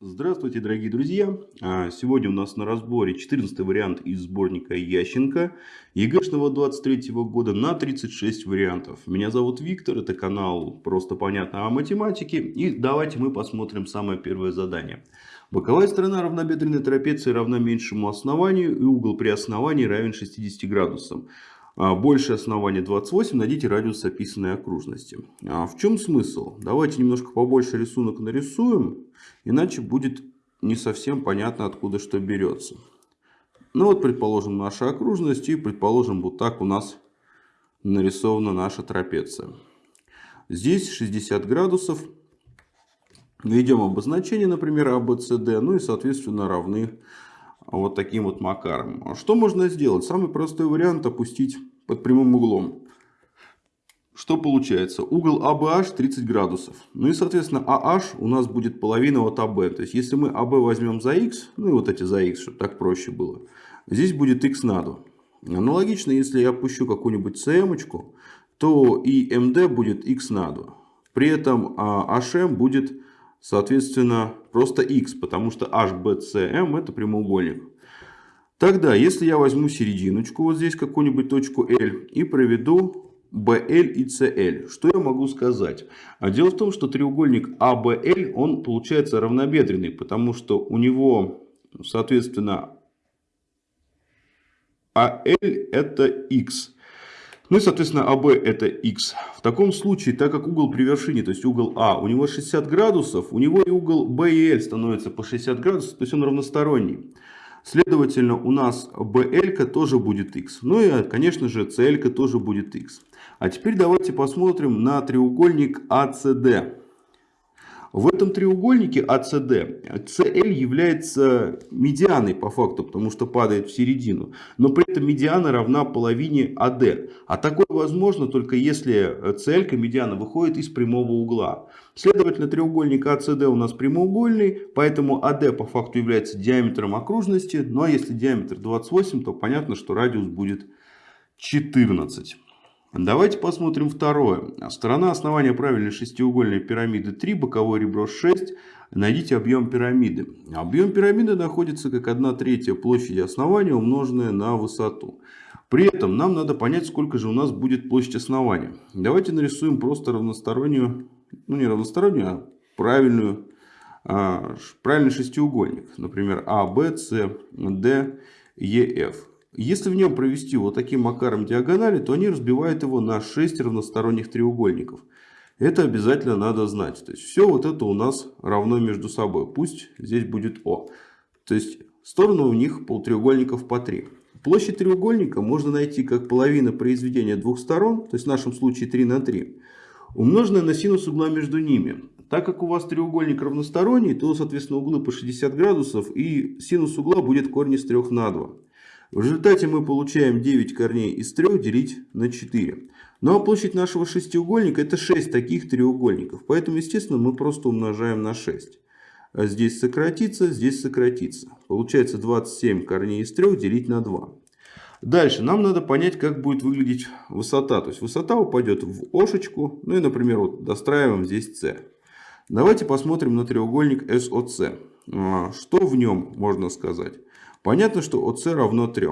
Здравствуйте, дорогие друзья! А, сегодня у нас на разборе 14 вариант из сборника Ященко ЕГЭшного 23 года на 36 вариантов. Меня зовут Виктор, это канал «Просто понятно о математике». И давайте мы посмотрим самое первое задание. Боковая сторона равнобедренной трапеции равна меньшему основанию и угол при основании равен 60 градусам. А, больше основания 28, найдите радиус описанной окружности. А в чем смысл? Давайте немножко побольше рисунок нарисуем. Иначе будет не совсем понятно, откуда что берется. Ну вот, предположим, наша окружность. И, предположим, вот так у нас нарисована наша трапеция. Здесь 60 градусов. Введем обозначение, например, ABCD. Ну и, соответственно, равны вот таким вот макаром. Что можно сделать? Самый простой вариант опустить под прямым углом. Что получается? Угол ABH 30 градусов. Ну и, соответственно, AH у нас будет половина от AB. То есть, если мы AB возьмем за x, ну и вот эти за x, чтобы так проще было, здесь будет x на 2. Аналогично, если я опущу какую-нибудь CM, то и MD будет x на 2. При этом HM будет, соответственно, просто x, потому что HBCM это прямоугольник. Тогда, если я возьму серединочку, вот здесь какую-нибудь точку L, и проведу BL и CL. Что я могу сказать? А дело в том, что треугольник ABL, он получается равнобедренный, потому что у него, соответственно, AL это X. Ну и, соответственно, AB это X. В таком случае, так как угол при вершине, то есть угол А, у него 60 градусов, у него и угол B и L становится по 60 градусов, то есть он равносторонний. Следовательно, у нас BL тоже будет x. Ну и, конечно же, CL тоже будет x. А теперь давайте посмотрим на треугольник ACD. В этом треугольнике ACD CL является медианой по факту, потому что падает в середину. Но при этом медиана равна половине AD. А такое возможно только если CL, медиана, выходит из прямого угла. Следовательно, треугольник ACD у нас прямоугольный, поэтому AD по факту является диаметром окружности. А если диаметр 28, то понятно, что радиус будет 14. Давайте посмотрим второе. Сторона основания правильной шестиугольной пирамиды 3, боковое ребро 6. Найдите объем пирамиды. Объем пирамиды находится как 1 третья площади основания, умноженная на высоту. При этом нам надо понять, сколько же у нас будет площадь основания. Давайте нарисуем просто равностороннюю, ну не равностороннюю, а правильную, а, правильный шестиугольник. Например, А, Б, С, Д, Е, Ф. Если в нем провести вот таким макаром диагонали, то они разбивают его на 6 равносторонних треугольников. Это обязательно надо знать. То есть все вот это у нас равно между собой. Пусть здесь будет О. То есть стороны у них полутреугольников по 3. Площадь треугольника можно найти как половина произведения двух сторон, то есть в нашем случае 3 на 3, умноженная на синус угла между ними. Так как у вас треугольник равносторонний, то, соответственно, углы по 60 градусов и синус угла будет корень из 3 на 2. В результате мы получаем 9 корней из 3 делить на 4. Ну а площадь нашего шестиугольника это 6 таких треугольников. Поэтому, естественно, мы просто умножаем на 6. А здесь сократится, здесь сократится. Получается 27 корней из 3 делить на 2. Дальше нам надо понять, как будет выглядеть высота. То есть высота упадет в ошечку. Ну и, например, вот достраиваем здесь С. Давайте посмотрим на треугольник SOC. А, что в нем можно сказать? Понятно, что ОС равно 3.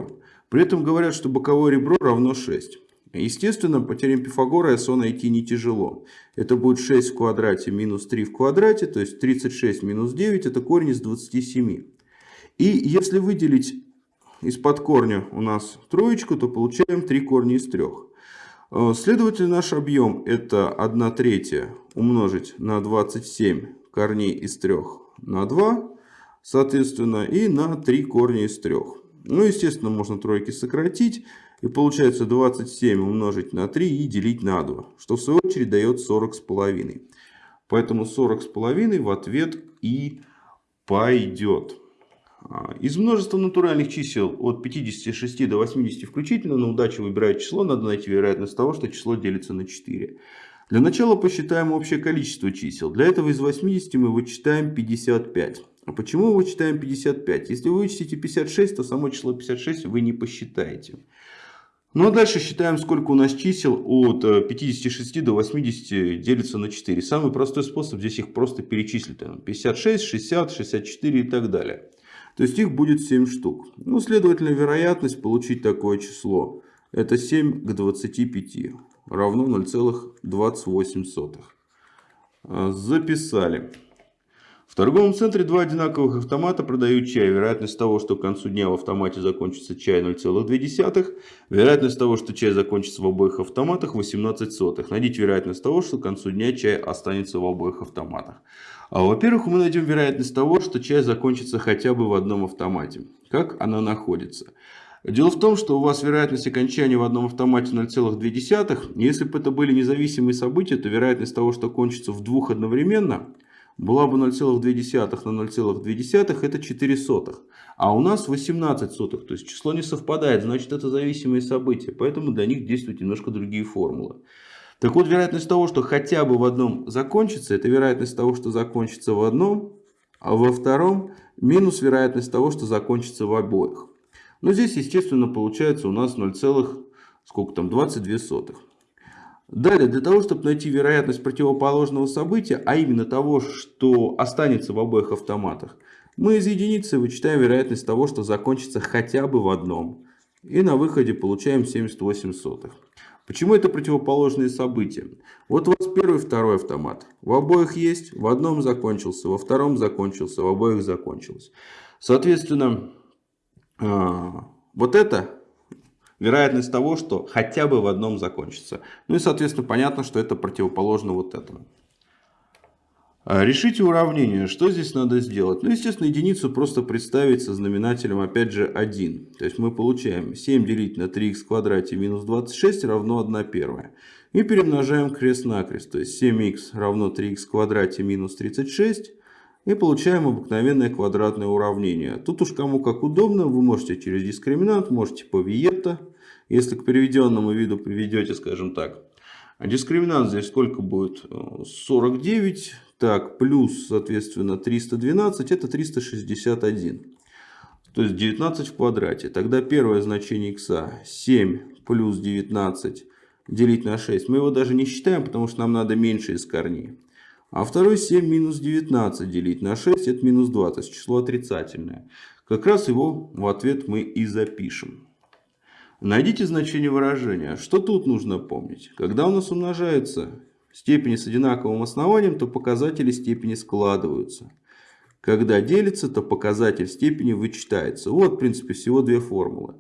При этом говорят, что боковое ребро равно 6. Естественно, по теореме Пифагора СО найти не тяжело. Это будет 6 в квадрате минус 3 в квадрате, то есть 36 минус 9 это корень из 27. И если выделить из-под корня у нас троечку, то получаем 3 корня из 3. Э, следовательно, наш объем это 1 третья умножить на 27 корней из 3 на 2 соответственно, и на 3 корня из 3. Ну, естественно, можно тройки сократить. И получается 27 умножить на 3 и делить на 2. Что в свою очередь дает 40 с половиной. Поэтому 40 с половиной в ответ и пойдет. А, из множества натуральных чисел от 56 до 80 включительно на удачу выбирать число. Надо найти вероятность того, что число делится на 4. Для начала посчитаем общее количество чисел. Для этого из 80 мы вычитаем 55. А почему мы вычитаем 55? Если вы вычтите 56, то само число 56 вы не посчитаете. Ну а дальше считаем, сколько у нас чисел от 56 э, до 80 делится на 4. Самый простой способ здесь их просто перечислить. 56, 60, 64 и так далее. То есть их будет 7 штук. Ну, следовательно, вероятность получить такое число это 7 к 25 равно 0,28. А, записали. В торговом центре два одинаковых автомата продают чай. Вероятность того, что к концу дня в автомате закончится чай 0,2. Вероятность того, что чай закончится в обоих автоматах 18 сотых. Найдите вероятность того, что к концу дня чай останется в обоих автоматах. А, Во-первых, мы найдем вероятность того, что чай закончится хотя бы в одном автомате. Как она находится? Дело в том, что у вас вероятность окончания в одном автомате 0,2. Если бы это были независимые события, то вероятность того, что кончится в двух одновременно, была бы 0,2 на 0,2, это 4 сотых. А у нас 18 сотых, то есть число не совпадает, значит это зависимые события. Поэтому для них действуют немножко другие формулы. Так вот, вероятность того, что хотя бы в одном закончится, это вероятность того, что закончится в одном, а во втором минус вероятность того, что закончится в обоих. Но здесь, естественно, получается у нас 0, сколько там, 22 сотых. Далее, для того, чтобы найти вероятность противоположного события, а именно того, что останется в обоих автоматах, мы из единицы вычитаем вероятность того, что закончится хотя бы в одном. И на выходе получаем 78 сотых. Почему это противоположные события? Вот у вас первый и второй автомат. В обоих есть, в одном закончился, во втором закончился, в обоих закончилось. Соответственно, а, вот это вероятность того, что хотя бы в одном закончится. Ну и, соответственно, понятно, что это противоположно вот этому. А, решите уравнение. Что здесь надо сделать? Ну, естественно, единицу просто представить со знаменателем, опять же, 1. То есть мы получаем 7 делить на 3х в квадрате минус 26 равно 1 первая. И перемножаем крест-накрест. То есть 7х равно 3х в квадрате минус 36 и получаем обыкновенное квадратное уравнение. Тут уж кому как удобно, вы можете через дискриминант, можете по виетто. Если к переведенному виду приведете, скажем так, а дискриминант здесь сколько будет? 49, так, плюс, соответственно, 312, это 361. То есть 19 в квадрате. Тогда первое значение x 7 плюс 19 делить на 6. Мы его даже не считаем, потому что нам надо меньше из корней. А второй 7 минус 19 делить на 6 это минус 2, то есть число отрицательное. Как раз его в ответ мы и запишем. Найдите значение выражения. Что тут нужно помнить? Когда у нас умножаются степени с одинаковым основанием, то показатели степени складываются. Когда делится, то показатель степени вычитается. Вот, в принципе, всего две формулы.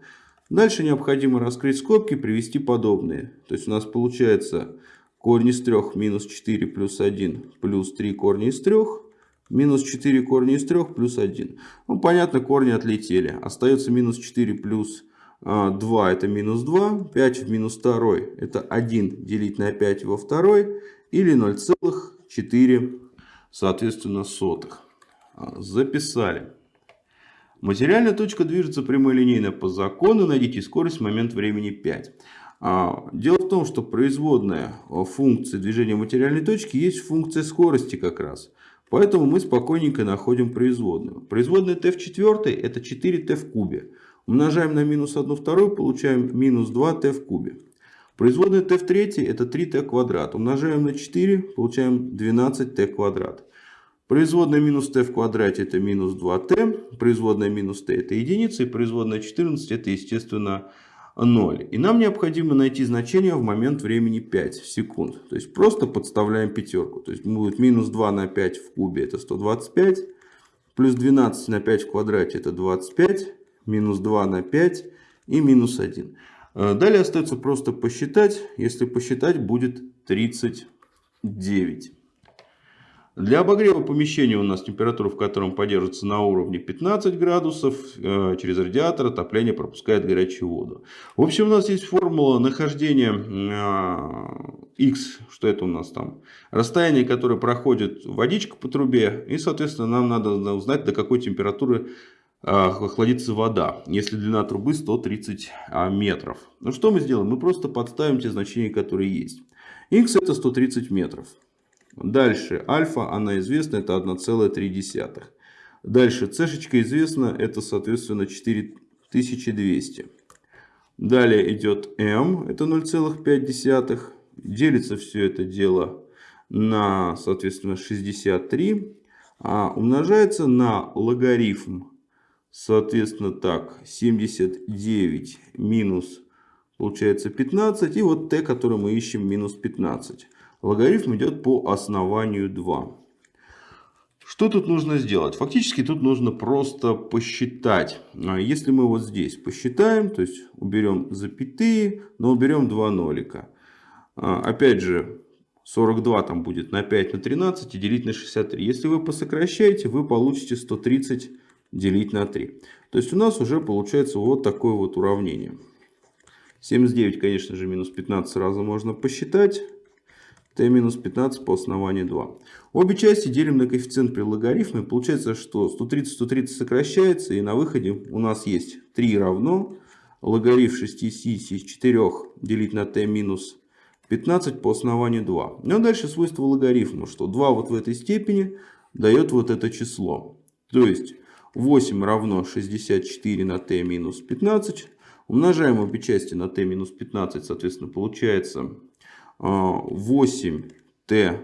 Дальше необходимо раскрыть скобки, привести подобные. То есть у нас получается корень из 3 минус 4 плюс 1 плюс 3 корня из 3 минус 4 корня из 3 плюс 1. Ну, понятно, корни отлетели. Остается минус 4 плюс 2 а, это минус 2. 5 в минус 2 это 1 делить на 5 во второй. Или 0,4 соответственно сотых. А, записали. Материальная точка движется прямолинейно по закону. Найдите скорость в момент времени 5. А, дело в том, что производная функции движения материальной точки есть функция скорости как раз. Поэтому мы спокойненько находим производную. Производная t в четвертой это 4t в кубе. Умножаем на минус 1 вторую, получаем минус 2t в кубе. Производная t в третьей это 3t квадрат. Умножаем на 4, получаем 12t квадрат. Производная минус t в квадрате это минус 2t. Производная минус t это единица. И производная 14 это естественно 0. И нам необходимо найти значение в момент времени 5 секунд. То есть просто подставляем пятерку. То есть будет минус 2 на 5 в кубе это 125. Плюс 12 на 5 в квадрате это 25. Минус 2 на 5 и минус 1. Э, далее остается просто посчитать. Если посчитать будет 39. Для обогрева помещения у нас температура, в котором поддерживается на уровне 15 градусов. Э, через радиатор отопление пропускает горячую воду. В общем, у нас есть формула нахождения x, что это у нас там, расстояние, которое проходит водичка по трубе. И, соответственно, нам надо узнать, до какой температуры э, охладится вода, если длина трубы 130 а, метров. Ну что мы сделаем? Мы просто подставим те значения, которые есть. x это 130 метров. Дальше альфа, она известна, это 1,3. Дальше c известна, это соответственно 4200. Далее идет m, это 0,5. Делится все это дело на, соответственно, 63. А умножается на логарифм, соответственно, так, 79 минус, получается, 15. И вот t, который мы ищем, минус 15. Логарифм идет по основанию 2. Что тут нужно сделать? Фактически тут нужно просто посчитать. А если мы вот здесь посчитаем, то есть уберем запятые, но уберем два нолика. А, опять же, 42 там будет на 5 на 13 и делить на 63. Если вы посокращаете, вы получите 130 делить на 3. То есть у нас уже получается вот такое вот уравнение. 79, конечно же, минус 15 сразу можно посчитать t минус 15 по основанию 2. Обе части делим на коэффициент при логарифме. Получается, что 130, 130 сокращается. И на выходе у нас есть 3 равно логарифм 64 делить на t минус 15 по основанию 2. Ну а дальше свойство логарифма, что 2 вот в этой степени дает вот это число. То есть 8 равно 64 на t минус 15. Умножаем обе части на t минус 15, соответственно, получается 8t а,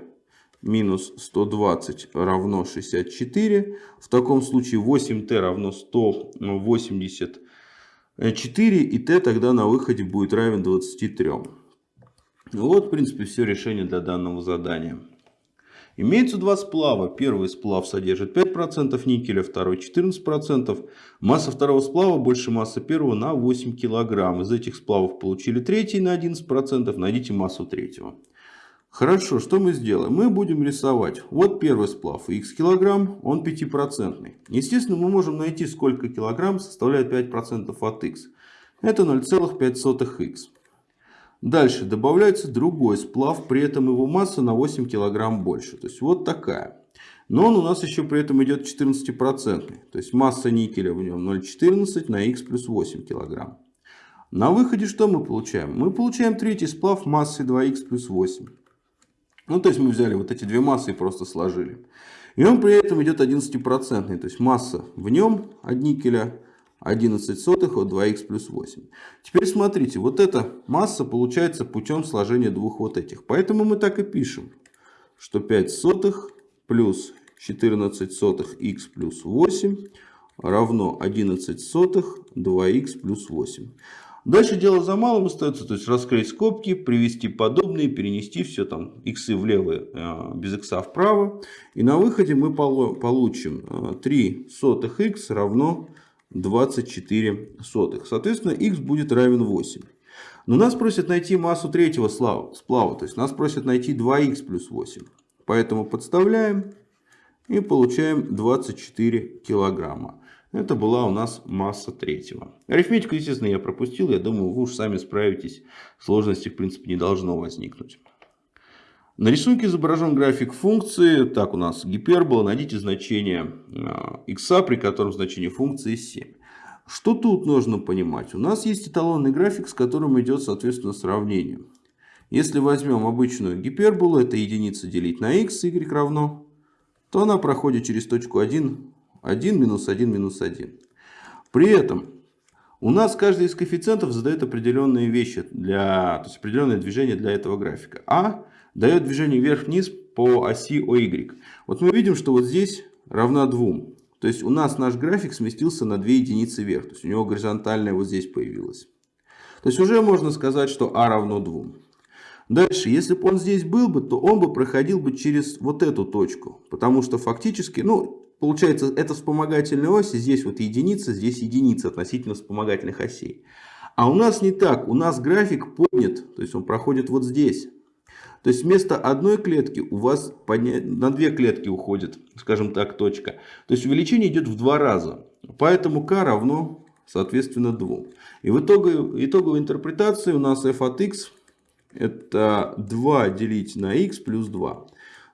минус 120 равно 64. В таком случае 8t равно 184 и t тогда на выходе будет равен 23. Вот в принципе все решение для данного задания. Имеется два сплава. Первый сплав содержит 5% никеля, второй 14%. Масса второго сплава больше массы первого на 8 кг. Из этих сплавов получили третий на 11%. Найдите массу третьего. Хорошо, что мы сделаем? Мы будем рисовать. Вот первый сплав, x килограмм, он 5%. Естественно, мы можем найти, сколько килограмм составляет 5% от x. Это 0,5х. Дальше добавляется другой сплав, при этом его масса на 8 кг больше. То есть вот такая. Но он у нас еще при этом идет 14%. То есть масса никеля в нем 0,14 на х плюс 8 кг. На выходе что мы получаем? Мы получаем третий сплав массой 2х плюс 8. Ну, то есть мы взяли вот эти две массы и просто сложили. И он при этом идет 11%. То есть масса в нем от никеля 11 сотых от 2х плюс 8. Теперь смотрите, вот эта масса получается путем сложения двух вот этих. Поэтому мы так и пишем, что 5 сотых плюс 14 сотых х плюс 8 равно 11 сотых 2х плюс 8. Дальше дело за малым остается, то есть раскрыть скобки, привести подобные, перенести все там иксы влево, э, без икса вправо. И на выходе мы получим 3 э, сотых х равно 24 сотых. Соответственно, x будет равен 8. Но нас просят найти массу третьего сплава. То есть нас просят найти 2х плюс 8. Поэтому подставляем и получаем 24 килограмма. Это была у нас масса третьего. Арифметику, естественно, я пропустил. Я думаю, вы уж сами справитесь. Сложности, в принципе, не должно возникнуть. На рисунке изображен график функции. Так, у нас гипербола. Найдите значение x, а, при котором значение функции 7. Что тут нужно понимать? У нас есть эталонный график, с которым идет, соответственно, сравнение. Если возьмем обычную гиперболу, это единица делить на x, y равно, то она проходит через точку 1, 1, минус 1, минус 1. При этом у нас каждый из коэффициентов задает определенные вещи, для, то есть определенное движение для этого графика. А дает движение вверх-вниз по оси OY. Вот мы видим, что вот здесь равна 2. То есть у нас наш график сместился на 2 единицы вверх. То есть у него горизонтальная вот здесь появилась. То есть уже можно сказать, что А равно 2. Дальше, если бы он здесь был бы, то он бы проходил бы через вот эту точку. Потому что фактически, ну, получается, это вспомогательная ось, здесь вот единица, здесь единица относительно вспомогательных осей. А у нас не так, у нас график поднят, то есть он проходит вот здесь. То есть вместо одной клетки у вас на две клетки уходит, скажем так, точка. То есть увеличение идет в два раза. Поэтому k равно, соответственно, 2. И в итоге, итоговой интерпретации у нас f от x это 2 делить на x плюс 2.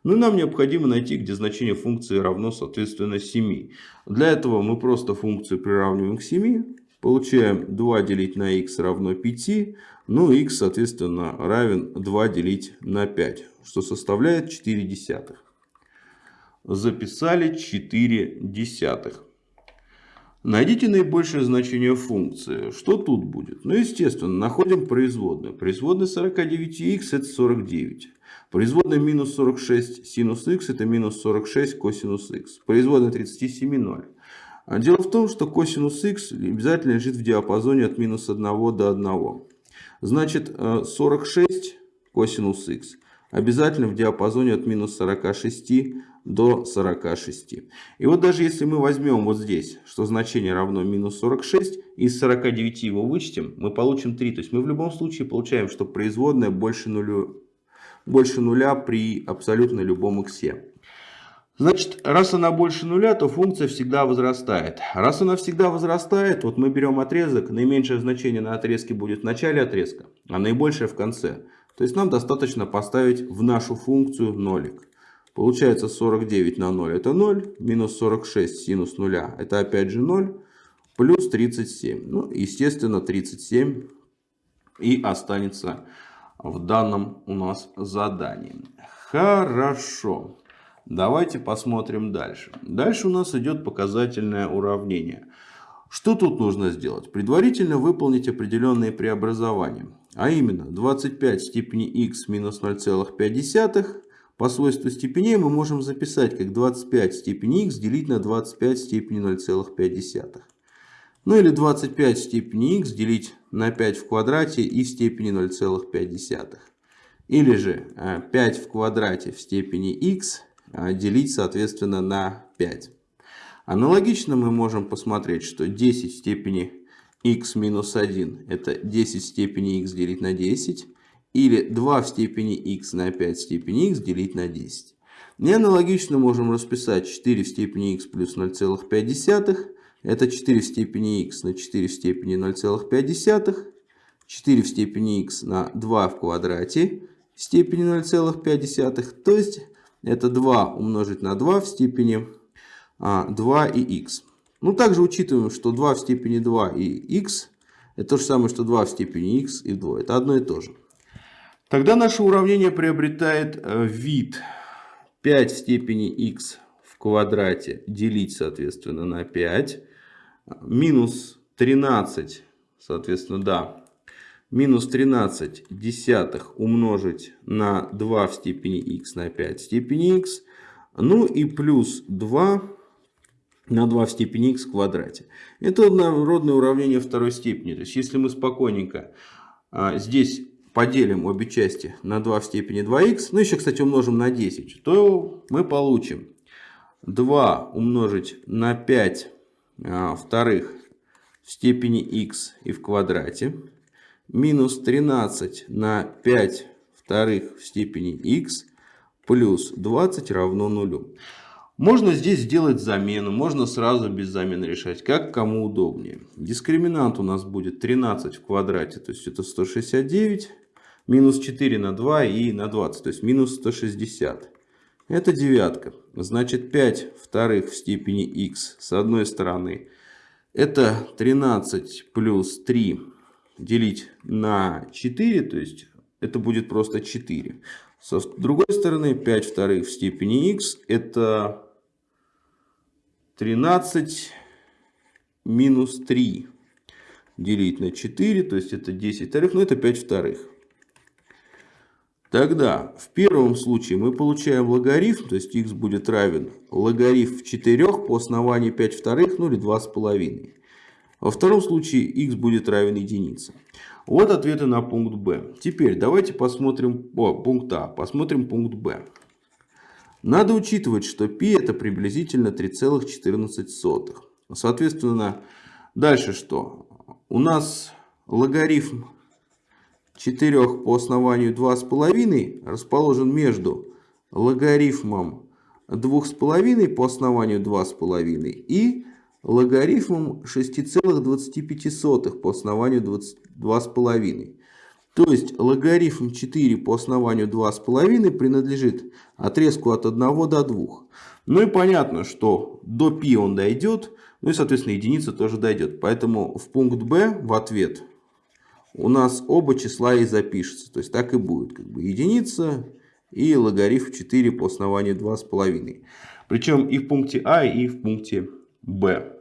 Ну и нам необходимо найти, где значение функции равно, соответственно, 7. Для этого мы просто функцию приравниваем к 7. Получаем 2 делить на x равно 5. Ну, x, соответственно, равен 2 делить на 5, что составляет 4 десятых. Записали 4 десятых. Найдите наибольшее значение функции. Что тут будет? Ну, естественно, находим производную. Производная 49х это 49. Производная минус 46 синус х это минус 46 косинус х. Производная 37 0. А дело в том, что косинус х обязательно лежит в диапазоне от минус 1 до 1. Значит, 46 э, косинус х обязательно в диапазоне от минус 46 до 46. И вот даже если мы возьмем вот здесь, что значение равно минус 46, из 49 его вычтем, мы получим 3. То есть мы в любом случае получаем, что производная больше, нулю, больше нуля при абсолютно любом иксе. Значит, раз она больше нуля, то функция всегда возрастает. Раз она всегда возрастает, вот мы берем отрезок, наименьшее значение на отрезке будет в начале отрезка, а наибольшее в конце. То есть нам достаточно поставить в нашу функцию нолик. Получается 49 на 0 это 0, минус 46 синус 0 это опять же 0, плюс 37. Ну, естественно, 37 и останется в данном у нас задании. Хорошо. Давайте посмотрим дальше. Дальше у нас идет показательное уравнение. Что тут нужно сделать? Предварительно выполнить определенные преобразования. А именно 25 в степени x минус 0,5 по свойству степеней мы можем записать как 25 в степени x делить на 25 в степени 0,5. Ну или 25 в степени x делить на 5 в квадрате и в степени 0,5. Или же 5 э, в квадрате в степени x делить соответственно на 5. Аналогично мы можем посмотреть, что 10 в степени x минус 1 это 10 в степени x делить на 10. Или 2 в степени x на 5 в степени x делить на 10. И аналогично можем расписать 4 в степени x плюс 0,5. Это 4 в степени x на 4 в степени 0,5. 4 в степени x на 2 в квадрате в степени 0,5. То есть это 2 умножить на 2 в степени 2 а, и x. Ну, также учитываем, что 2 в степени 2 и x это то же самое, что 2 в степени x и 2. Это одно и то же. Тогда наше уравнение приобретает э, вид 5 в степени x в квадрате делить, соответственно, на 5. Минус 13, соответственно, да. Минус 13 десятых умножить на 2 в степени x на 5 в степени x. Ну и плюс 2 на 2 в степени x в квадрате. Это однородное уравнение второй степени. То есть, если мы спокойненько а, здесь поделим обе части на 2 в степени 2х, ну еще, кстати, умножим на 10, то мы получим 2 умножить на 5 а, вторых в степени х и в квадрате, минус 13 на 5 вторых в степени х плюс 20 равно нулю. Можно здесь сделать замену, можно сразу без замены решать, как кому удобнее. Дискриминант у нас будет 13 в квадрате, то есть это 169 минус 4 на 2 и на 20, то есть минус 160. Это девятка. Значит 5 вторых в степени x с одной стороны. Это 13 плюс 3 делить на 4, то есть это будет просто 4. С другой стороны 5 вторых в степени x это 13 минус 3 делить на 4, то есть это 10 вторых, но это 5 вторых. Тогда в первом случае мы получаем логарифм, то есть x будет равен логарифм 4 по основанию 5 вторых, ну или 2,5. Во втором случае x будет равен единице. Вот ответы на пункт b. Теперь давайте посмотрим о, пункт А, посмотрим пункт b. Надо учитывать, что π это приблизительно 3,14. Соответственно, дальше что? У нас логарифм 4 по основанию 2,5 расположен между логарифмом 2,5 по основанию 2,5 и логарифмом 6,25 по основанию 2,5. То есть логарифм 4 по основанию 2,5 принадлежит отрезку от 1 до 2. Ну и понятно, что до π он дойдет, ну и соответственно единица тоже дойдет. Поэтому в пункт b в ответ у нас оба числа и запишется. То есть так и будет. Как бы единица и логарифм 4 по основанию 2,5. Причем и в пункте А, и в пункте Б.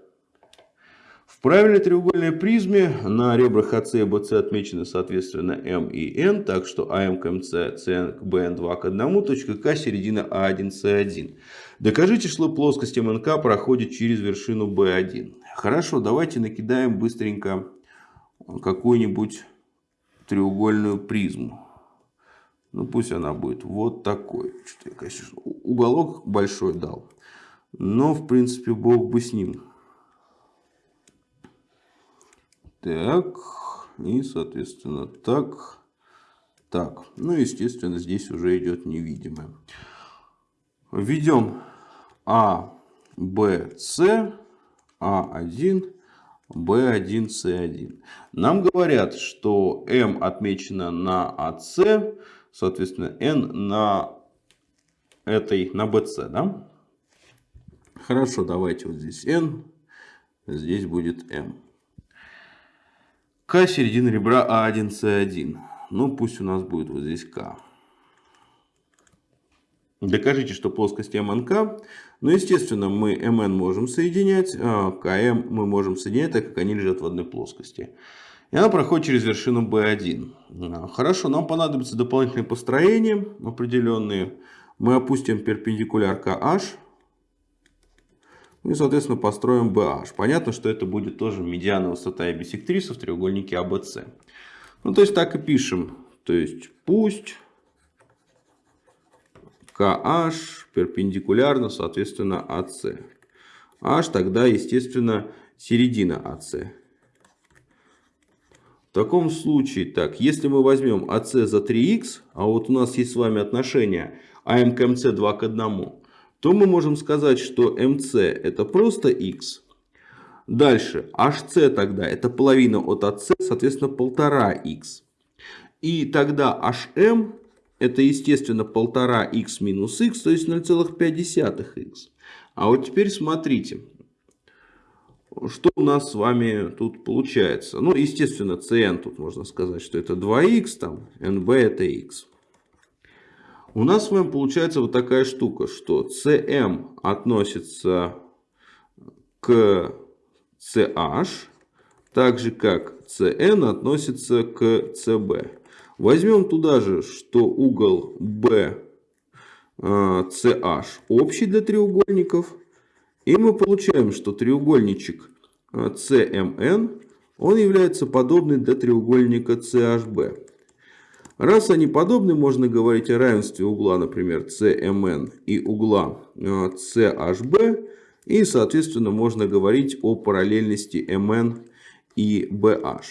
В правильной треугольной призме на ребрах АС и БС отмечены соответственно М и Н, так что АМ к МС, СН к БН 2 к 1, точка К середина А1, С1. Докажите, что плоскость МНК проходит через вершину B1. Хорошо, давайте накидаем быстренько какую-нибудь треугольную призму. Ну пусть она будет вот такой. Что-то я, конечно, уголок большой дал. Но, в принципе, бог бы с ним. Так, и, соответственно, так, так. Ну, естественно, здесь уже идет невидимое. Введем А, Б, С, А1, B1, C1. Нам говорят, что M отмечено на АС, соответственно, N на этой, на BC, да? Хорошо, давайте вот здесь N, здесь будет M. К середина ребра А1, С1. Ну, пусть у нас будет вот здесь К. Докажите, что плоскость МНК. Ну, естественно, мы МН можем соединять, а КМ мы можем соединять, так как они лежат в одной плоскости. И она проходит через вершину B1. Хорошо, нам понадобится дополнительные построения определенные. Мы опустим перпендикуляр KH ну и, соответственно, построим BH. Понятно, что это будет тоже медиана высота и бисектриса в треугольнике ABC. А ну, то есть, так и пишем. То есть, пусть KH перпендикулярно, соответственно, AC. H тогда, естественно, середина AC. В таком случае, так, если мы возьмем AC за 3х, а вот у нас есть с вами отношение АМ к МС 2 к 1, то мы можем сказать, что МС это просто х. Дальше HC тогда это половина от АС, соответственно 1,5х. И тогда HM это естественно 1,5х минус х, то есть 0,5х. А вот теперь смотрите, что у нас с вами тут получается. Ну, естественно, cn тут можно сказать, что это 2х, там, nb это х. У нас с вами получается вот такая штука, что CM относится к CH, так же как CN относится к CB. Возьмем туда же, что угол B CH общий для треугольников. И мы получаем, что треугольничек CMN он является подобный для треугольника CHB. Раз они подобны, можно говорить о равенстве угла, например, CMN и угла CHB. Э, и, соответственно, можно говорить о параллельности MN и BH.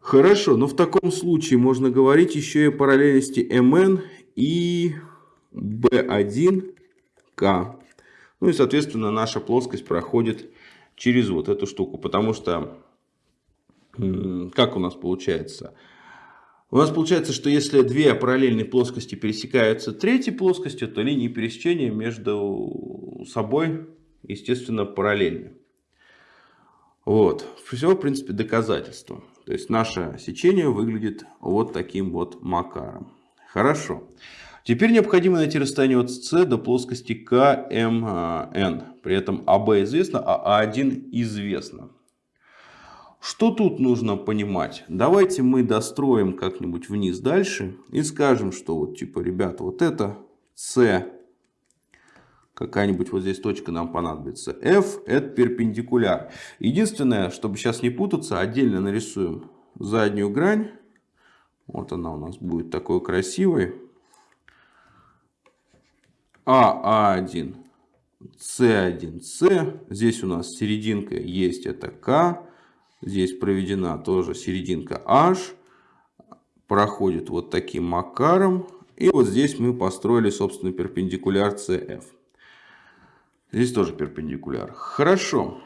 Хорошо, но в таком случае можно говорить еще и о параллельности MN и B1K. Ну и, соответственно, наша плоскость проходит через вот эту штуку. Потому что, как у нас получается? У нас получается, что если две параллельные плоскости пересекаются третьей плоскостью, то линии пересечения между собой, естественно, параллельны. Вот. Все, в принципе, доказательство. То есть, наше сечение выглядит вот таким вот макаром. Хорошо. Теперь необходимо найти расстояние от С до плоскости КМН. При этом АБ известно, а А1 известно. Что тут нужно понимать? Давайте мы достроим как-нибудь вниз дальше и скажем, что вот типа, ребята, вот это С, какая-нибудь вот здесь точка нам понадобится. F это перпендикуляр. Единственное, чтобы сейчас не путаться, отдельно нарисуем заднюю грань. Вот она у нас будет такой красивой. А1, С1, С. Здесь у нас серединка есть, это К. Здесь проведена тоже серединка H. Проходит вот таким макаром. И вот здесь мы построили, собственно, перпендикуляр CF. Здесь тоже перпендикуляр. Хорошо.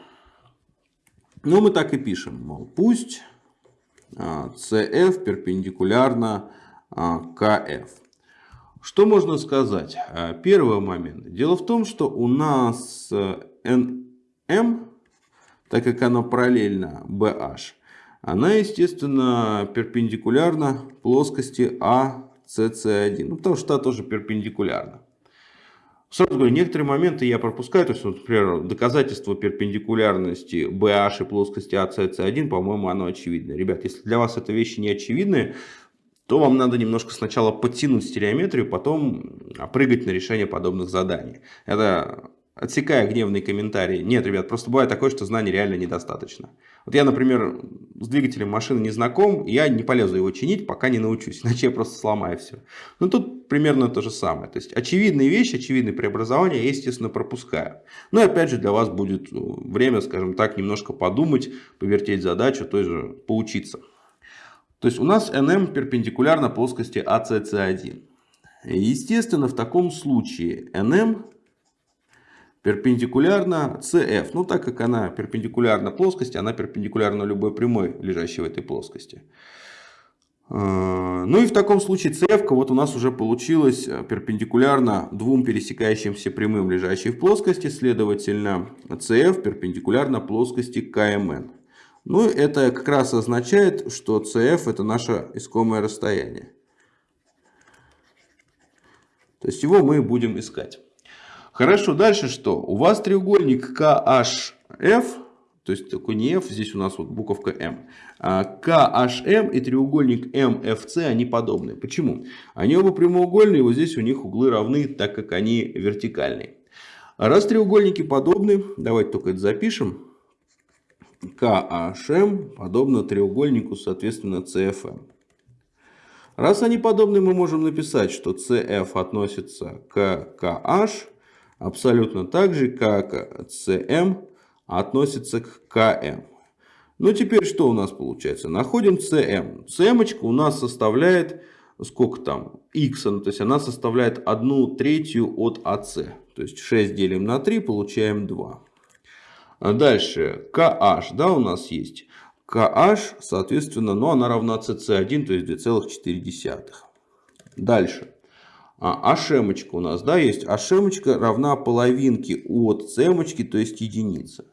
Ну, мы так и пишем. Мол, пусть CF а, перпендикулярно KF. А, что можно сказать? А, первый момент. Дело в том, что у нас NM так как оно параллельно BH, она, естественно, перпендикулярна плоскости ACC1. Ну, потому что она тоже перпендикулярна. Сразу говорю, некоторые моменты я пропускаю, то есть, например, доказательство перпендикулярности BH и плоскости ACC1, по-моему, оно очевидно. Ребят, если для вас это вещи не очевидные, то вам надо немножко сначала подтянуть стереометрию, потом прыгать на решение подобных заданий. Это отсекая гневные комментарии. Нет, ребят, просто бывает такое, что знаний реально недостаточно. Вот я, например, с двигателем машины не знаком, я не полезу его чинить, пока не научусь, иначе я просто сломаю все. Ну, тут примерно то же самое. То есть, очевидные вещи, очевидные преобразования я, естественно, пропускаю. Но, опять же, для вас будет э, время, скажем так, немножко подумать, повертеть задачу, той же поучиться. То есть, у нас NM перпендикулярно плоскости ACC1. Естественно, в таком случае NM перпендикулярна CF. Ну, так как она перпендикулярна плоскости, она перпендикулярна любой прямой, лежащей в этой плоскости. А, ну и в таком случае CF вот у нас уже получилась перпендикулярно двум пересекающимся прямым, лежащей в плоскости. Следовательно, CF перпендикулярна плоскости КМН. Ну, это как раз означает, что CF это наше искомое расстояние. То есть его мы будем искать. Хорошо, дальше что? У вас треугольник KHF, то есть такой не F, здесь у нас вот буковка M. KHM и треугольник MFC, они подобны. Почему? Они оба прямоугольные, вот здесь у них углы равны, так как они вертикальные. Раз треугольники подобны, давайте только это запишем. KHM подобно треугольнику, соответственно, CFM. Раз они подобны, мы можем написать, что CF относится к KH, абсолютно так же, как CM относится к КМ. Ну, теперь что у нас получается? Находим CM. CM у нас составляет, сколько там, x, ну, то есть она составляет 1 третью от AC. То есть 6 делим на 3, получаем 2. А дальше, KH, да, у нас есть. KH, соответственно, ну, она равна CC1, то есть 2,4. Дальше а, ашемочка у нас, да, есть. Ашемочка равна половинке от цемочки, то есть единица.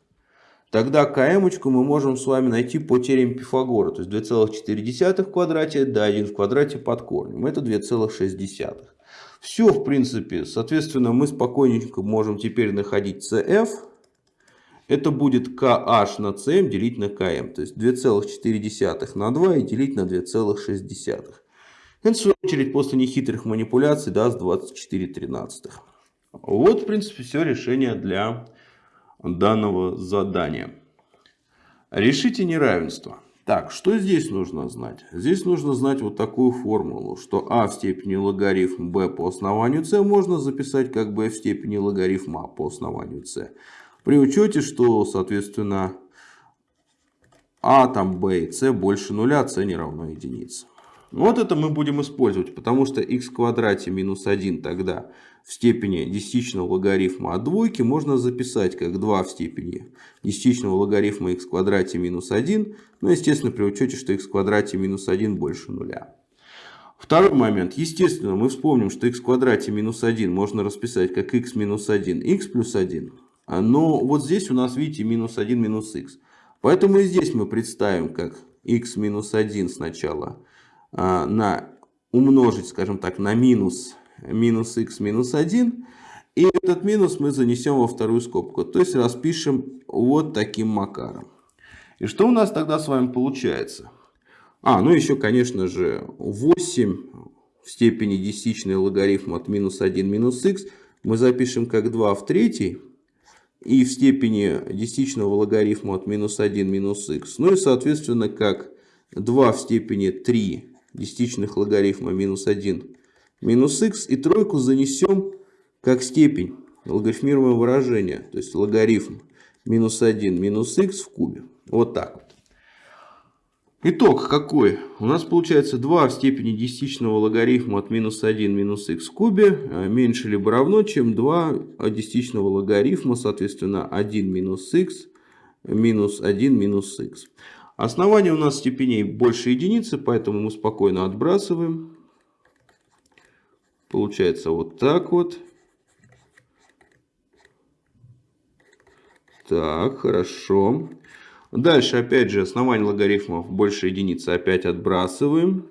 Тогда кмочку мы можем с вами найти по теореме Пифагора. То есть 2,4 в квадрате, да, 1 в квадрате под корнем. Это 2,6. Все, в принципе, соответственно, мы спокойненько можем теперь находить CF. Это будет KH на CM делить на KM. То есть 2,4 на 2 и делить на 2,6. Это, в свою очередь, после нехитрых манипуляций даст 24,13. Вот, в принципе, все решение для данного задания. Решите неравенство. Так, что здесь нужно знать? Здесь нужно знать вот такую формулу, что а в степени логарифм b по основанию c можно записать как b в степени логарифм а по основанию c. При учете, что, соответственно, а там b и c больше нуля, c не равно единице. Вот это мы будем использовать, потому что x в квадрате минус 1 тогда в степени десятичного логарифма от двойки можно записать как 2 в степени десятичного логарифма x в квадрате минус 1. Ну, естественно, при учете, что x в квадрате минус 1 больше нуля. Второй момент. Естественно, мы вспомним, что x в квадрате минус 1 можно расписать как x минус 1, x плюс 1. Но вот здесь у нас, видите, минус 1 минус x. Поэтому и здесь мы представим как x минус 1 сначала а, на умножить, скажем так, на минус, минус x минус 1. И этот минус мы занесем во вторую скобку. То есть распишем вот таким макаром. И что у нас тогда с вами получается? А, ну еще, конечно же, 8 в степени десятичный логарифм от минус 1 минус x мы запишем как 2 в третьей. И в степени десятичного логарифма от минус 1 минус x. Ну и, соответственно, как 2 в степени 3 десятичных логарифма минус 1 минус x. И тройку занесем как степень логарифмируемого выражения. То есть логарифм минус 1 минус x в кубе. Вот так вот. Итог какой? У нас получается 2 в степени десятичного логарифма от минус 1 минус x в кубе а меньше либо равно, чем 2 десятичного логарифма, соответственно 1 минус x минус 1 минус x. Основание у нас степеней больше единицы, поэтому мы спокойно отбрасываем. Получается вот так вот. Так, хорошо. Дальше, опять же, основание логарифмов больше единицы опять отбрасываем.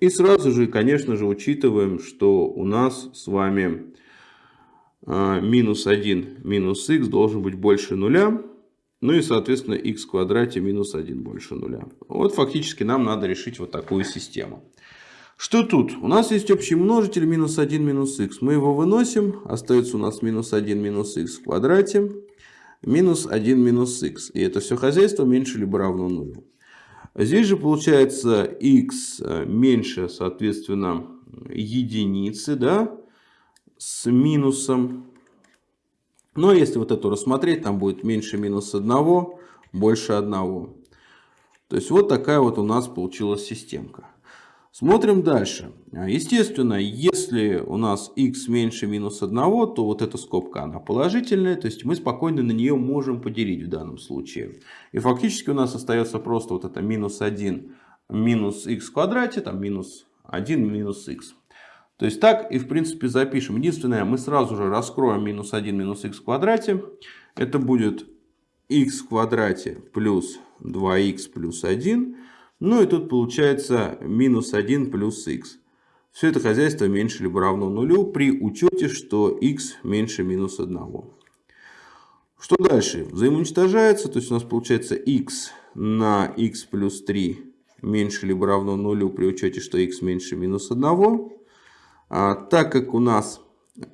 И сразу же, конечно же, учитываем, что у нас с вами минус 1 минус х должен быть больше нуля. Ну и, соответственно, х в квадрате минус 1 больше нуля. Вот фактически нам надо решить вот такую систему. Что тут? У нас есть общий множитель минус 1 минус х. Мы его выносим. Остается у нас минус 1 минус х в квадрате. Минус 1 минус х. И это все хозяйство меньше либо равно нулю. Здесь же получается x э, меньше, соответственно, единицы, да, с минусом. Но если вот эту рассмотреть, там будет меньше минус 1, больше 1. То есть вот такая вот у нас получилась системка. Смотрим дальше. Естественно, если у нас x меньше минус 1, то вот эта скобка она положительная, то есть мы спокойно на нее можем поделить в данном случае. И фактически у нас остается просто вот это минус 1 минус x в квадрате, там минус 1 минус x. То есть так и в принципе запишем. Единственное, мы сразу же раскроем минус 1 минус x в квадрате. Это будет x в квадрате плюс 2x плюс 1 ну и тут получается минус 1 плюс х. Все это хозяйство меньше либо равно нулю при учете, что x меньше минус 1. Что дальше? Взаимоуничтожается, то есть у нас получается x на x плюс 3 меньше либо равно нулю при учете, что x меньше минус 1. А, так как у нас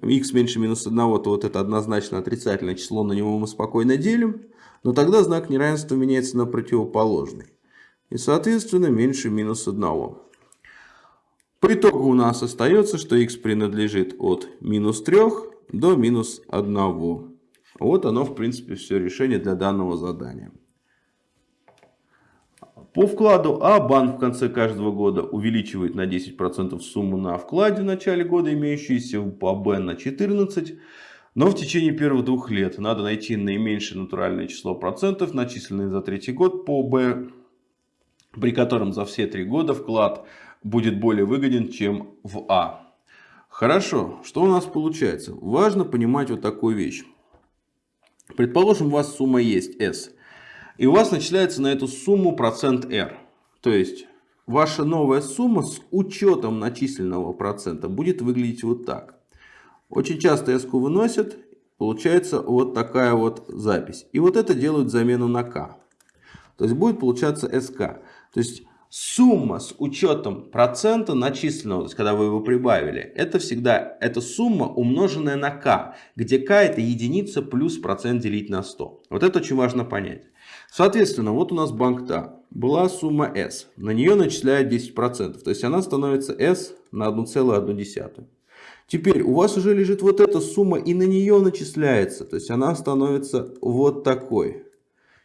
x меньше минус 1, то вот это однозначно отрицательное число, на него мы спокойно делим. Но тогда знак неравенства меняется на противоположный и соответственно меньше минус 1. По итогу у нас остается, что x принадлежит от минус 3 до минус 1. Вот оно в принципе все решение для данного задания. По вкладу А банк в конце каждого года увеличивает на 10% сумму на вкладе в начале года, имеющуюся по Б на 14%. Но в течение первых двух лет надо найти наименьшее натуральное число процентов, начисленные за третий год по Б при котором за все три года вклад будет более выгоден, чем в А. Хорошо, что у нас получается? Важно понимать вот такую вещь. Предположим, у вас сумма есть S. И у вас начисляется на эту сумму процент R. То есть, ваша новая сумма с учетом начисленного процента будет выглядеть вот так. Очень часто S выносят, получается вот такая вот запись. И вот это делают замену на K. То есть, будет получаться SK. То есть сумма с учетом процента начисленного, то есть когда вы его прибавили, это всегда эта сумма умноженная на k, где k это единица плюс процент делить на 100. Вот это очень важно понять. Соответственно, вот у нас банк TA. Была сумма S. На нее начисляют 10%. То есть она становится S на 1,1. Теперь у вас уже лежит вот эта сумма и на нее начисляется. То есть она становится вот такой.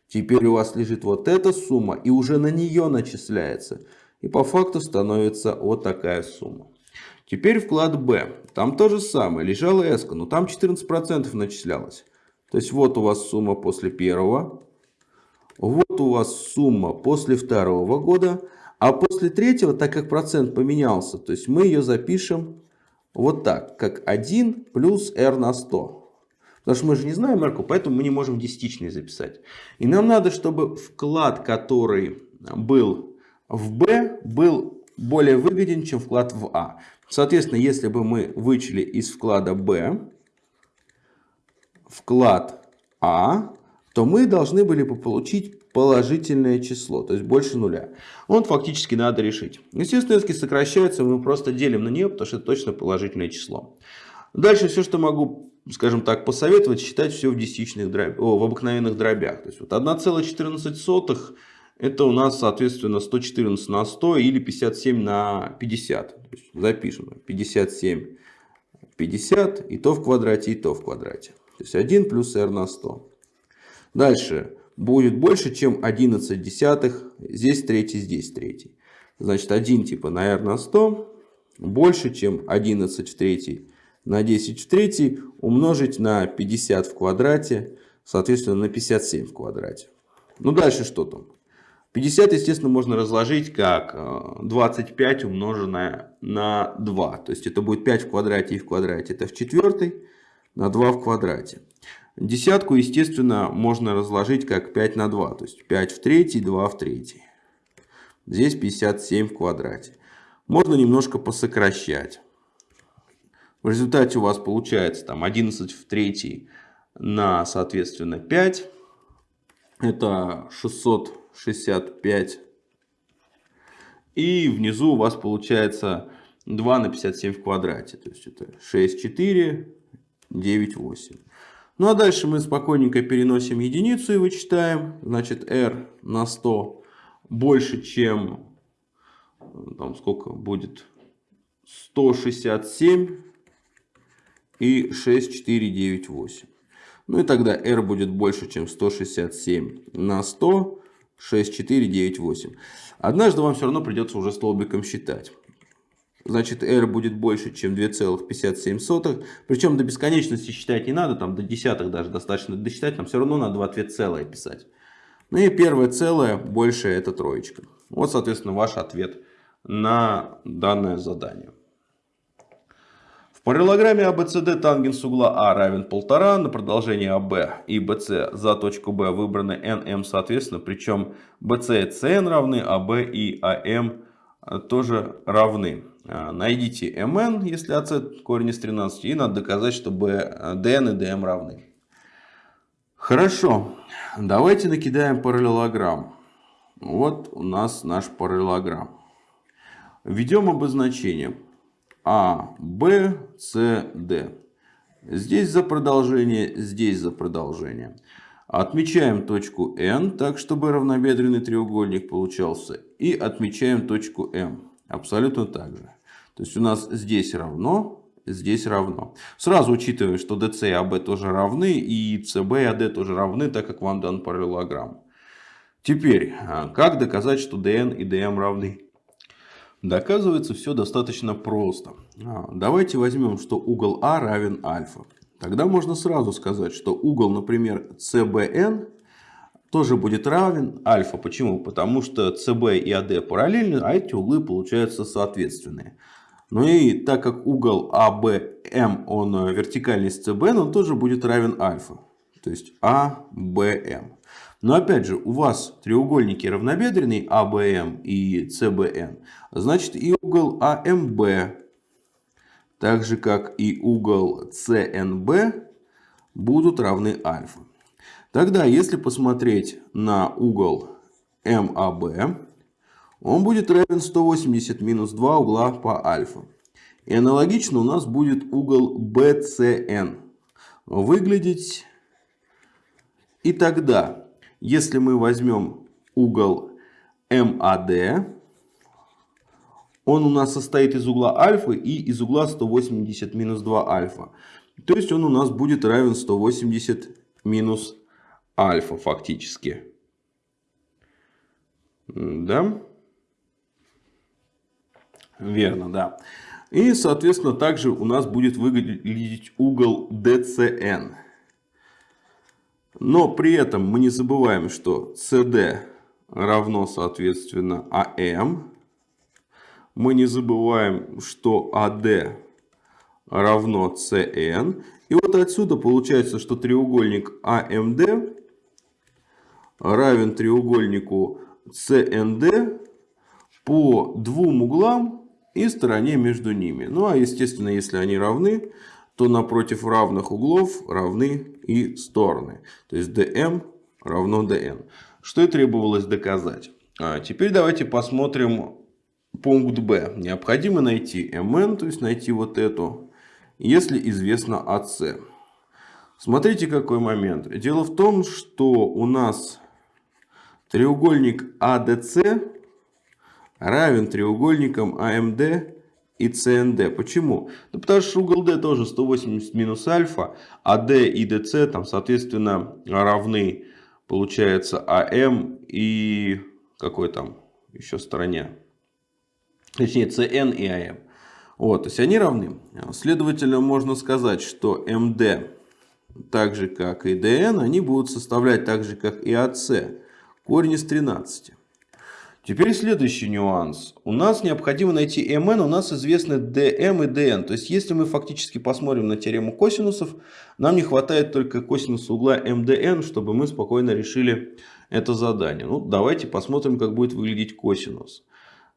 Теперь у вас лежит вот эта сумма и уже на нее начисляется. И по факту становится вот такая сумма. Теперь вклад Б. Там то же самое. Лежала S, но там 14% начислялось. То есть вот у вас сумма после первого. Вот у вас сумма после второго года. А после третьего, так как процент поменялся, то есть мы ее запишем вот так, как 1 плюс R на 100. Потому что мы же не знаем марку, поэтому мы не можем десятичный записать. И нам надо, чтобы вклад, который был в B, был более выгоден, чем вклад в А. Соответственно, если бы мы вычли из вклада B вклад А, то мы должны были бы получить положительное число, то есть больше нуля. Вот фактически надо решить. Естественно, если сокращается, мы просто делим на нее, потому что это точно положительное число. Дальше все, что могу скажем так, посоветовать считать все в десятичных дробях, о, в обыкновенных дробях. То есть вот 1,14 это у нас, соответственно, 114 на 100 или 57 на 50. То есть запишем 57, 50 и то в квадрате, и то в квадрате. То есть 1 плюс r на 100. Дальше будет больше, чем 11 десятых. Здесь третий, здесь третий. Значит, 1 типа на r на 100 больше, чем 11 в третий на 10 в третий умножить на 50 в квадрате, соответственно на 57 в квадрате. Ну дальше что там? 50, естественно, можно разложить как 25 э, умноженное на 2. То есть это будет 5 в квадрате и в квадрате. Это в четвертой на 2 в квадрате. Десятку, естественно, можно разложить как 5 на 2. То есть 5 в третий, 2 в третий. Здесь 57 в квадрате. можно немножко посокращать. В результате у вас получается там 11 в третьей на, соответственно, 5. Это 665. И внизу у вас получается 2 на 57 в квадрате. То есть это 6, 4, 9, 8. Ну а дальше мы спокойненько переносим единицу и вычитаем. Значит, r на 100 больше, чем там сколько будет 167 и 6, 4, 9, 8. Ну и тогда r будет больше, чем 167 на 100, 6, 4, 9, 8. Однажды вам все равно придется уже столбиком считать. Значит, r будет больше, чем 2,57. Причем до бесконечности считать не надо, там до десятых даже достаточно досчитать, нам все равно надо ответ целое писать. Ну и первое целое больше это троечка. Вот, соответственно, ваш ответ на данное задание. В параллелограмме ABCD тангенс угла А равен 1,5, на продолжение АБ и BC за точку B выбраны NM соответственно, причем BC и CN равны, АБ и АМ тоже равны. А, найдите mn, если AC корень из 13, и надо доказать, что dn и dm равны. Хорошо, давайте накидаем параллелограмм. Вот у нас наш параллелограмм. Введем обозначение А, Б, С, Д. Здесь за продолжение, здесь за продолжение. Отмечаем точку N, так чтобы равнобедренный треугольник получался. И отмечаем точку М. Абсолютно так же. То есть у нас здесь равно, здесь равно. Сразу учитываем, что DC и AB тоже равны, и CB и AD тоже равны, так как вам дан параллелограмм. Теперь, а, как доказать, что DN и DM равны? Доказывается все достаточно просто. А, давайте возьмем, что угол А равен альфа. Тогда можно сразу сказать, что угол, например, CBN тоже будет равен альфа. Почему? Потому что CB и AD параллельны, а эти углы получаются соответственные. Ну и так как угол ABM, он э, вертикальный с CBN, он тоже будет равен альфа. То есть ABM. Но опять же, у вас треугольники равнобедренные ABM и CBN. Значит и угол AMB, так же как и угол CNB, будут равны альфа. Тогда, если посмотреть на угол MAB, он будет равен 180 минус 2 угла по альфа. И аналогично у нас будет угол BCN выглядеть. И тогда, если мы возьмем угол MAD, он у нас состоит из угла альфа и из угла 180 минус 2 альфа. То есть он у нас будет равен 180 минус альфа фактически. Да? Верно, да. И, соответственно, также у нас будет выглядеть угол DCN. Но при этом мы не забываем, что CD равно, соответственно, AM. Мы не забываем, что AD равно CN. И вот отсюда получается, что треугольник AMD равен треугольнику CND по двум углам и стороне между ними. Ну а естественно, если они равны, то напротив равных углов равны и стороны. То есть dm равно dn. Что и требовалось доказать. А теперь давайте посмотрим пункт b. Необходимо найти mn, то есть найти вот эту, если известно AC. Смотрите какой момент. Дело в том, что у нас треугольник ADC равен треугольникам AMD и CND. Почему? Ну, потому что угол D тоже 180 минус альфа, а D и DC там, соответственно, равны, получается, AM и какой там еще стороне? Точнее, CN и AM. Вот, то есть они равны. Следовательно, можно сказать, что MD, так же как и DN, они будут составлять так же, как и AC, корень из 13. Теперь следующий нюанс. У нас необходимо найти mn, у нас известны dm и dn. То есть, если мы фактически посмотрим на теорему косинусов, нам не хватает только косинуса угла mdn, чтобы мы спокойно решили это задание. Ну, давайте посмотрим, как будет выглядеть косинус.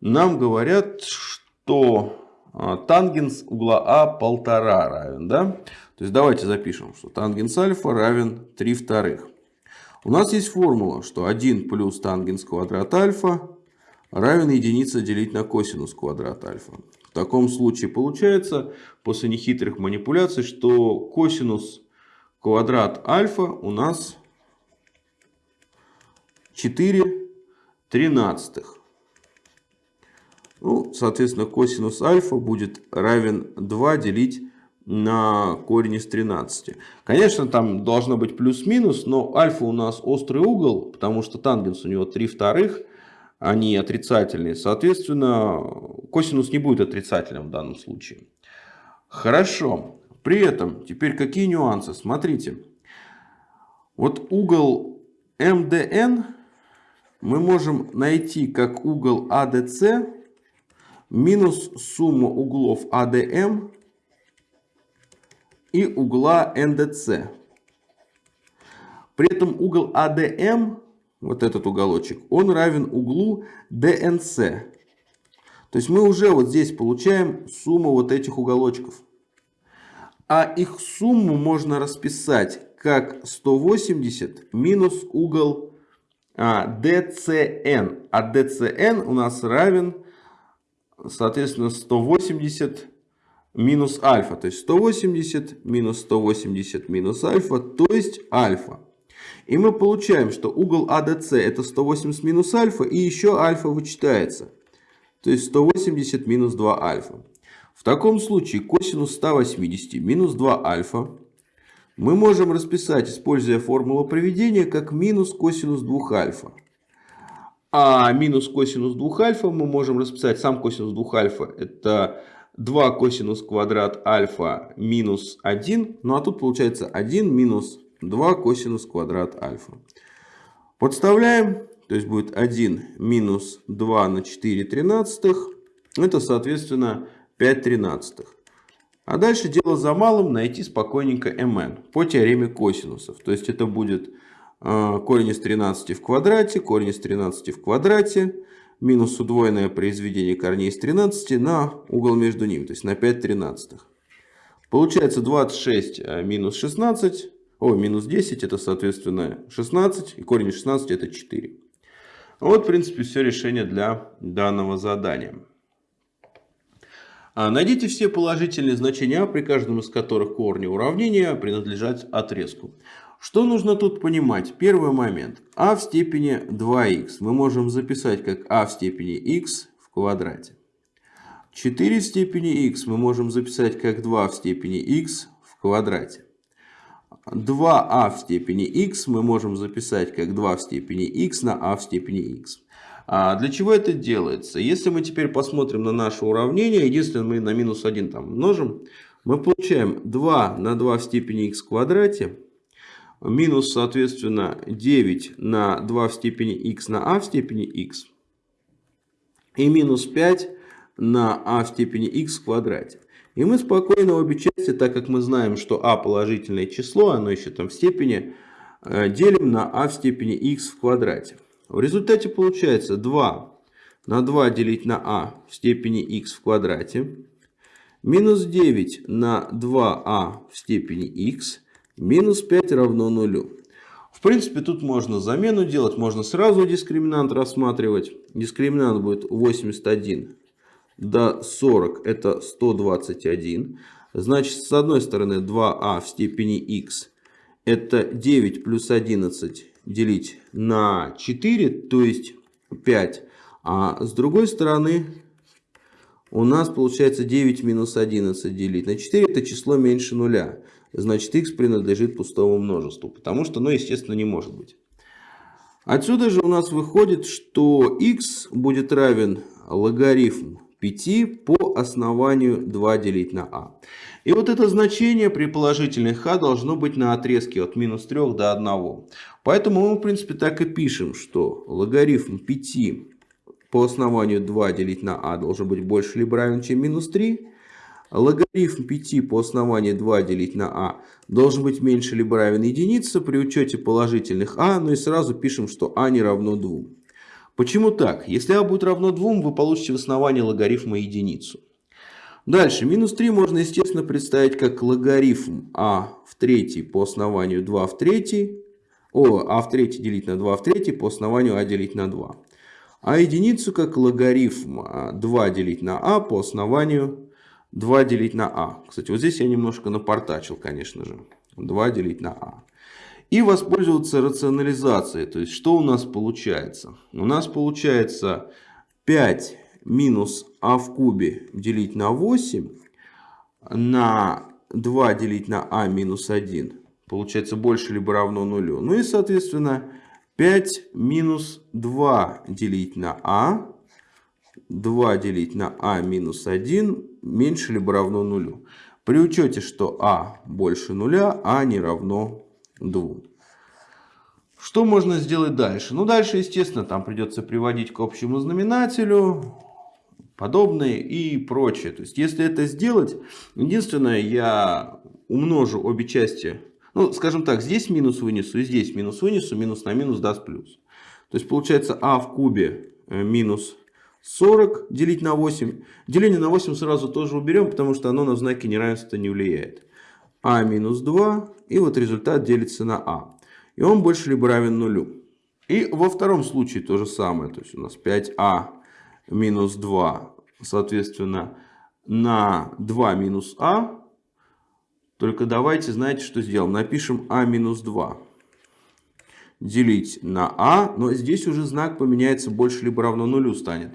Нам говорят, что а, тангенс угла А полтора равен. Да? То есть давайте запишем, что тангенс альфа равен 3 вторых. У нас есть формула, что 1 плюс тангенс квадрат альфа равен единице делить на косинус квадрат альфа. В таком случае получается, после нехитрых манипуляций, что косинус квадрат альфа у нас 4 тринадцатых. Ну, соответственно, косинус альфа будет равен 2 делить на корень из 13. Конечно, там должно быть плюс-минус, но альфа у нас острый угол, потому что тангенс у него 3 вторых, они отрицательные. Соответственно, косинус не будет отрицательным в данном случае. Хорошо. При этом, теперь какие нюансы? Смотрите. Вот угол МДН мы можем найти как угол АДЦ минус сумма углов АДМ и угла НДЦ. При этом угол АДМ, вот этот уголочек, он равен углу ДНЦ. То есть мы уже вот здесь получаем сумму вот этих уголочков. А их сумму можно расписать как 180 минус угол а. А DCN у нас равен соответственно, 180 минус альфа. То есть 180 минус 180 минус альфа, то есть альфа. И мы получаем, что угол АДЦ это 180 минус альфа, и еще альфа вычитается. То есть 180 минус 2 альфа. В таком случае косинус 180 минус 2 альфа мы можем расписать, используя формулу проведения, как минус косинус 2 альфа. А минус косинус 2 альфа мы можем расписать. Сам косинус 2 альфа это 2 косинус квадрат альфа минус 1. Ну а тут получается 1 минус 2 косинус квадрат альфа. Подставляем. То есть будет 1 минус 2 на 4 тринадцатых. Это соответственно 5 тринадцатых. А дальше дело за малым найти спокойненько mn по теореме косинусов. То есть это будет а, корень из 13 в квадрате, корень из 13 в квадрате, минус удвоенное произведение корней из 13 на угол между ними, то есть на 5 тринадцатых. Получается 26 а, минус 16, о, минус 10 это соответственно 16, и корень из 16 это 4. Вот в принципе все решение для данного задания. А, найдите все положительные значения, при каждом из которых корни уравнения принадлежат отрезку. Что нужно тут понимать? Первый момент. а в степени 2х мы можем записать как а в степени х в квадрате. 4 в степени х мы можем записать как 2 в степени х в квадрате. 2а а в степени х мы можем записать как 2 в степени х на а в степени х. А для чего это делается? Если мы теперь посмотрим на наше уравнение, единственное мы на минус 1 там множим, мы получаем 2 на 2 в степени х в квадрате минус, соответственно, 9 на 2 в степени x на а в степени x и минус 5 на а в степени x в квадрате. И мы спокойно обе части, так как мы знаем, что а положительное число, оно еще там в степени, э, делим на а в степени x в квадрате. В результате получается 2 на 2 делить на а в степени x в квадрате минус 9 на 2а в степени x Минус 5 равно нулю. В принципе, тут можно замену делать, можно сразу дискриминант рассматривать. Дискриминант будет 81 до 40, это 121. Значит, с одной стороны 2а а в степени x это 9 плюс 11 делить на 4, то есть 5. А с другой стороны у нас получается 9 минус 11 делить на 4, это число меньше нуля значит x принадлежит пустому множеству, потому что, ну, естественно, не может быть. Отсюда же у нас выходит, что x будет равен логарифм 5 по основанию 2 делить на а. И вот это значение при положительных а должно быть на отрезке от минус 3 до 1. Поэтому мы, в принципе, так и пишем, что логарифм 5 по основанию 2 делить на а должен быть больше либо равен, чем минус 3. Логарифм 5 по основанию 2 делить на а должен быть меньше либо равен единице при учете положительных а, ну и сразу пишем, что а не равно 2. Почему так? Если а будет равно 2, вы получите в основании логарифма единицу. Дальше, минус 3 можно, естественно, представить как логарифм а в третий по основанию 2 в третий. О, а в третий делить на 2 в третий по основанию а делить на 2. А единицу как логарифм 2 а, делить на а по основанию 2 делить на а. Кстати, вот здесь я немножко напортачил, конечно же. 2 делить на а. И воспользоваться рационализацией. То есть, что у нас получается? У нас получается 5 минус а в кубе делить на 8 на 2 делить на а минус 1. Получается больше либо равно нулю. Ну и, соответственно, 5 минус 2 делить на а 2 делить на а минус 1 меньше либо равно нулю. При учете, что а больше нуля, а не равно 2. Что можно сделать дальше? Ну, дальше, естественно, там придется приводить к общему знаменателю, подобные и прочее. То есть, если это сделать, единственное, я умножу обе части. Ну, скажем так, здесь минус вынесу и здесь минус вынесу, минус на минус даст плюс. То есть, получается а в кубе э, минус 40 делить на 8. Деление на 8 сразу тоже уберем, потому что оно на знаки неравенства не влияет. а минус 2. И вот результат делится на а. И он больше либо равен нулю. И во втором случае то же самое. То есть у нас 5а минус 2, соответственно, на 2 минус а. Только давайте, знаете, что сделаем? Напишем а минус 2 делить на а, но здесь уже знак поменяется больше либо равно нулю станет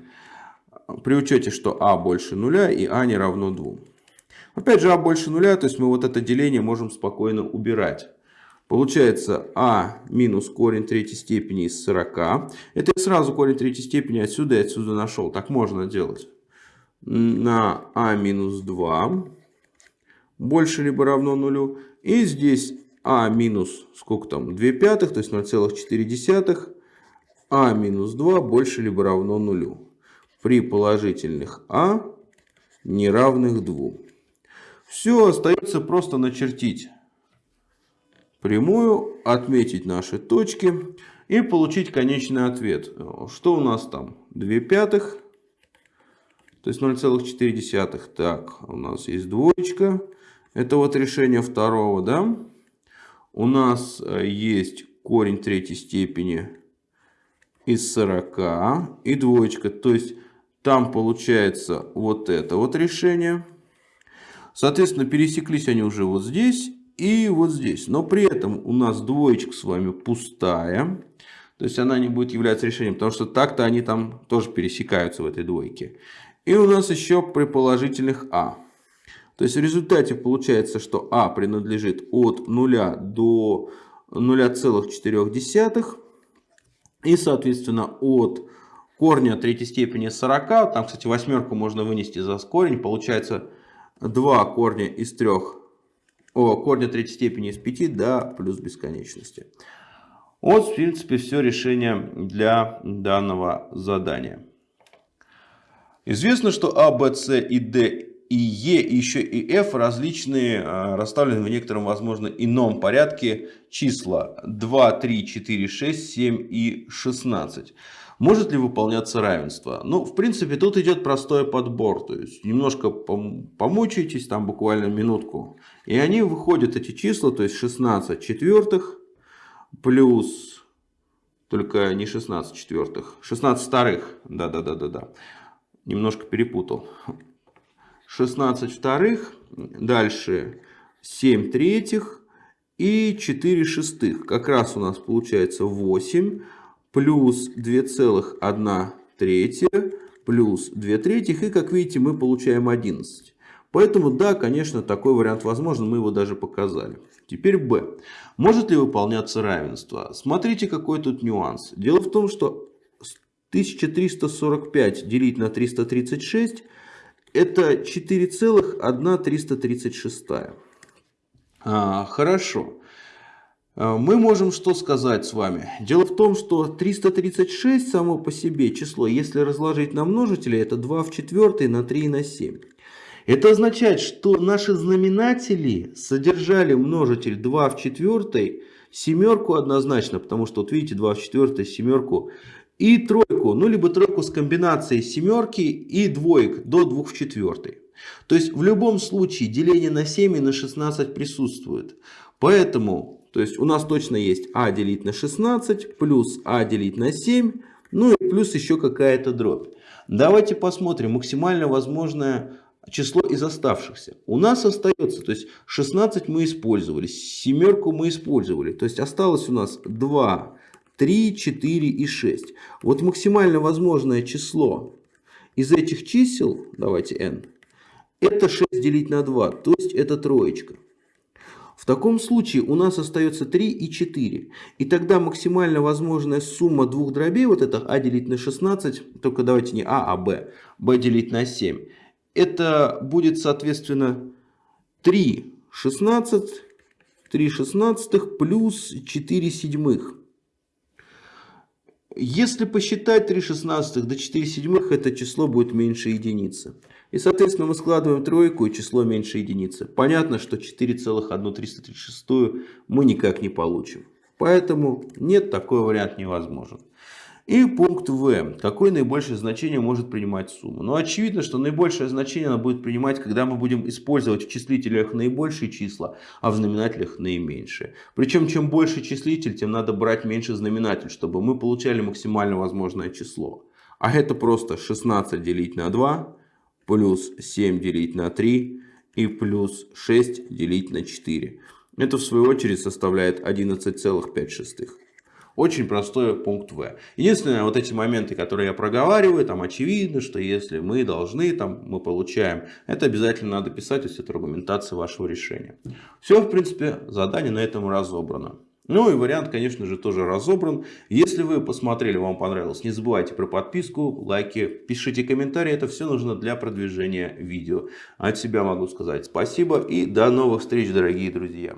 при учете, что а больше нуля и а не равно 2. Опять же, а больше нуля, то есть мы вот это деление можем спокойно убирать. Получается а минус корень третьей степени из 40. Это я сразу корень третьей степени отсюда и отсюда нашел. Так можно делать. На а минус 2 больше либо равно нулю. И здесь а минус, сколько там, 2 пятых, то есть 0,4. а минус 2 больше либо равно нулю при положительных а неравных 2. Все, остается просто начертить прямую, отметить наши точки и получить конечный ответ. Что у нас там? 2 пятых, то есть 0,4. Так, у нас есть двоечка. Это вот решение второго, да? У нас э, есть корень третьей степени из 40 и двоечка. То есть там получается вот это вот решение. Соответственно, пересеклись они уже вот здесь и вот здесь. Но при этом у нас двоечка с вами пустая. То есть она не будет являться решением, потому что так-то они там тоже пересекаются в этой двойке. И у нас еще при положительных а. То есть в результате получается, что а принадлежит от 0 до 0,4. И, соответственно, от корня третьей степени 40. Там, кстати, восьмерку можно вынести за корень. Получается 2 корня из 3. О, корня третьей степени из 5 до плюс бесконечности. Вот, в принципе, все решение для данного задания. Известно, что А, Б, С и Д и Е, и еще и F различные, а, расставлены в некотором, возможно, ином порядке числа 2, 3, 4, 6, 7 и 16. Может ли выполняться равенство? Ну, в принципе, тут идет простой подбор. То есть, немножко помучаетесь, там буквально минутку. И они выходят, эти числа, то есть 16 четвертых плюс, только не 16 четвертых, 16 вторых. Да-да-да-да-да. Немножко перепутал. 16 вторых, дальше 7 третьих и 4 шестых. Как раз у нас получается 8 плюс 2,1 третья плюс 2 третьих. И, как видите, мы получаем 11. Поэтому, да, конечно, такой вариант возможен. Мы его даже показали. Теперь b. Может ли выполняться равенство? Смотрите, какой тут нюанс. Дело в том, что 1345 делить на 336 это 4,1336. А, хорошо. Э, мы можем что сказать с вами? Дело в том, что 336 само по себе число, если разложить на множители, это 2 в 4 на 3 на 7. Это означает, что наши знаменатели содержали множитель 2 в 4, семерку однозначно, потому что, вот видите, 2 в 4, семерку и тройку ну либо тройку с комбинацией семерки и двоек до 2 в четвертой. То есть в любом случае деление на 7 и на 16 присутствует. Поэтому то есть у нас точно есть а делить на 16 плюс а делить на 7, ну и плюс еще какая-то дробь. Давайте посмотрим максимально возможное число из оставшихся. У нас остается, то есть 16 мы использовали, семерку мы использовали. То есть осталось у нас 2, 3, 4 и 6. Вот максимально возможное число из этих чисел, давайте n, это 6 делить на 2, то есть это троечка. В таком случае у нас остается 3 и 4. И тогда максимально возможная сумма двух дробей, вот это а делить на 16, только давайте не а, а b, b делить на 7. Это будет соответственно 3 16, 3 шестнадцатых плюс 4 седьмых. Если посчитать 3 шестнадцатых до 4 седьмых, это число будет меньше единицы. И, соответственно, мы складываем тройку и число меньше единицы. Понятно, что 4,1336 мы никак не получим. Поэтому нет, такой вариант невозможен. И пункт В. Какое наибольшее значение может принимать сумма? Ну, очевидно, что наибольшее значение она будет принимать, когда мы будем использовать в числителях наибольшие числа, а в знаменателях наименьшие. Причем, чем больше числитель, тем надо брать меньше знаменатель, чтобы мы получали максимально возможное число. А это просто 16 делить на 2, плюс 7 делить на 3 и плюс 6 делить на 4. Это в свою очередь составляет 11,5. Очень простой пункт В. Единственное, вот эти моменты, которые я проговариваю, там очевидно, что если мы должны, там мы получаем, это обязательно надо писать, то есть это аргументация вашего решения. Все, в принципе, задание на этом разобрано. Ну и вариант, конечно же, тоже разобран. Если вы посмотрели, вам понравилось, не забывайте про подписку, лайки, пишите комментарии. Это все нужно для продвижения видео. От себя могу сказать спасибо и до новых встреч, дорогие друзья.